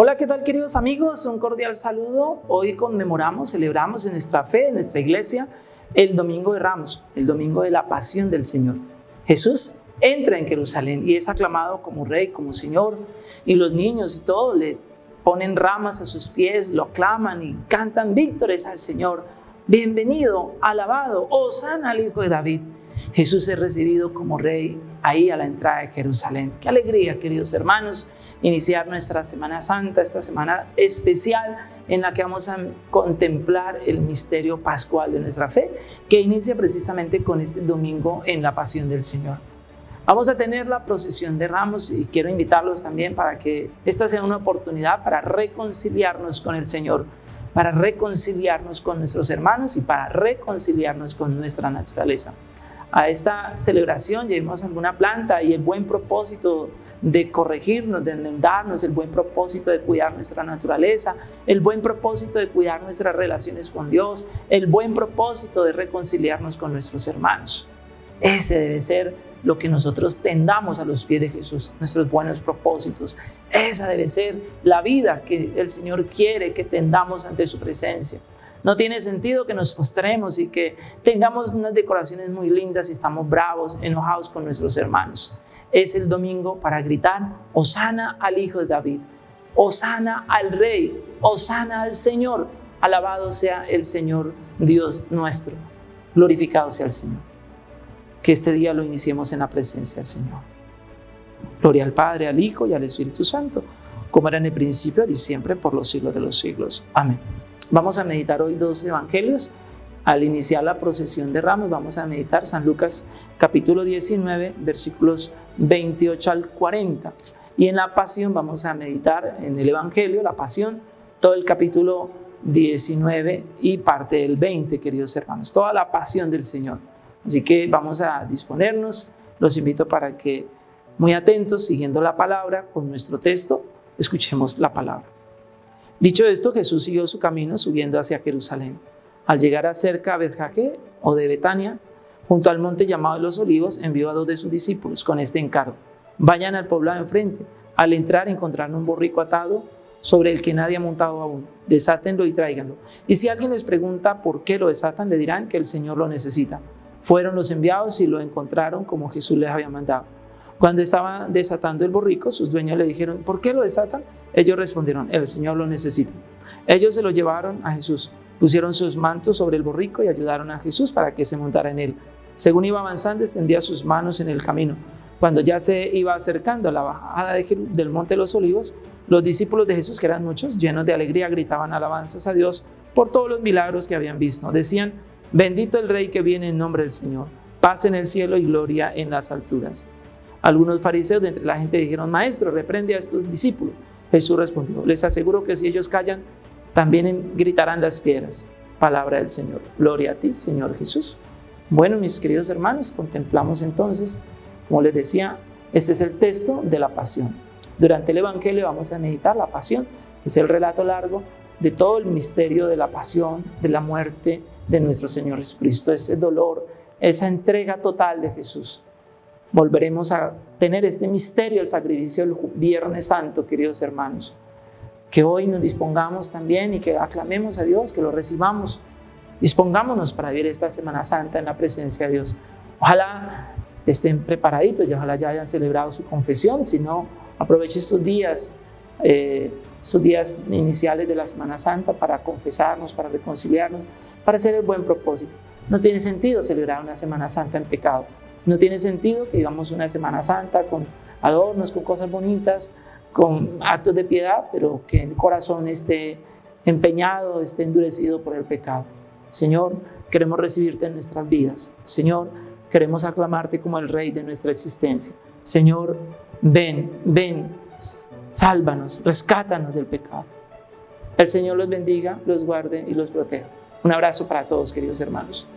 Hola, ¿qué tal queridos amigos? Un cordial saludo. Hoy conmemoramos, celebramos en nuestra fe, en nuestra iglesia, el Domingo de Ramos, el Domingo de la Pasión del Señor. Jesús entra en Jerusalén y es aclamado como Rey, como Señor, y los niños y todo le ponen ramas a sus pies, lo aclaman y cantan víctores al Señor. Bienvenido, alabado, Osana al Hijo de David. Jesús es recibido como Rey ahí a la entrada de Jerusalén. Qué alegría, queridos hermanos, iniciar nuestra Semana Santa, esta semana especial en la que vamos a contemplar el misterio pascual de nuestra fe, que inicia precisamente con este domingo en la Pasión del Señor. Vamos a tener la procesión de ramos y quiero invitarlos también para que esta sea una oportunidad para reconciliarnos con el Señor, para reconciliarnos con nuestros hermanos y para reconciliarnos con nuestra naturaleza a esta celebración llevemos alguna planta y el buen propósito de corregirnos, de enmendarnos, el buen propósito de cuidar nuestra naturaleza, el buen propósito de cuidar nuestras relaciones con Dios, el buen propósito de reconciliarnos con nuestros hermanos. Ese debe ser lo que nosotros tendamos a los pies de Jesús, nuestros buenos propósitos. Esa debe ser la vida que el Señor quiere que tendamos ante su presencia. No tiene sentido que nos postremos y que tengamos unas decoraciones muy lindas y estamos bravos, enojados con nuestros hermanos. Es el domingo para gritar, Osana al Hijo de David, Osana al Rey, Osana al Señor. Alabado sea el Señor Dios nuestro. Glorificado sea el Señor. Que este día lo iniciemos en la presencia del Señor. Gloria al Padre, al Hijo y al Espíritu Santo, como era en el principio y siempre por los siglos de los siglos. Amén. Vamos a meditar hoy dos evangelios. Al iniciar la procesión de ramos vamos a meditar San Lucas capítulo 19 versículos 28 al 40. Y en la pasión vamos a meditar en el evangelio, la pasión, todo el capítulo 19 y parte del 20, queridos hermanos, toda la pasión del Señor. Así que vamos a disponernos, los invito para que muy atentos, siguiendo la palabra con nuestro texto, escuchemos la palabra. Dicho esto, Jesús siguió su camino subiendo hacia Jerusalén. Al llegar a cerca de Betjaque o de Betania, junto al monte llamado de los Olivos, envió a dos de sus discípulos con este encargo. Vayan al poblado enfrente. Al entrar encontrarán un borrico atado sobre el que nadie ha montado aún. Desátenlo y tráiganlo. Y si alguien les pregunta por qué lo desatan, le dirán que el Señor lo necesita. Fueron los enviados y lo encontraron como Jesús les había mandado. Cuando estaban desatando el borrico, sus dueños le dijeron, ¿por qué lo desatan? Ellos respondieron, el Señor lo necesita. Ellos se lo llevaron a Jesús, pusieron sus mantos sobre el borrico y ayudaron a Jesús para que se montara en él. Según iba avanzando, extendía sus manos en el camino. Cuando ya se iba acercando a la bajada del Monte de los Olivos, los discípulos de Jesús, que eran muchos, llenos de alegría, gritaban alabanzas a Dios por todos los milagros que habían visto. Decían, bendito el Rey que viene en nombre del Señor, paz en el cielo y gloria en las alturas. Algunos fariseos de entre la gente dijeron, Maestro, reprende a estos discípulos. Jesús respondió, les aseguro que si ellos callan, también gritarán las piedras. Palabra del Señor. Gloria a ti, Señor Jesús. Bueno, mis queridos hermanos, contemplamos entonces, como les decía, este es el texto de la pasión. Durante el Evangelio vamos a meditar la pasión, es el relato largo de todo el misterio de la pasión, de la muerte de nuestro Señor Jesucristo, ese dolor, esa entrega total de Jesús volveremos a tener este misterio, el sacrificio del Viernes Santo, queridos hermanos. Que hoy nos dispongamos también y que aclamemos a Dios, que lo recibamos. Dispongámonos para vivir esta Semana Santa en la presencia de Dios. Ojalá estén preparaditos y ojalá ya hayan celebrado su confesión, si no, aproveche estos días, eh, estos días iniciales de la Semana Santa para confesarnos, para reconciliarnos, para hacer el buen propósito. No tiene sentido celebrar una Semana Santa en pecado. No tiene sentido que vivamos una Semana Santa con adornos, con cosas bonitas, con actos de piedad, pero que el corazón esté empeñado, esté endurecido por el pecado. Señor, queremos recibirte en nuestras vidas. Señor, queremos aclamarte como el Rey de nuestra existencia. Señor, ven, ven, sálvanos, rescátanos del pecado. El Señor los bendiga, los guarde y los proteja. Un abrazo para todos, queridos hermanos.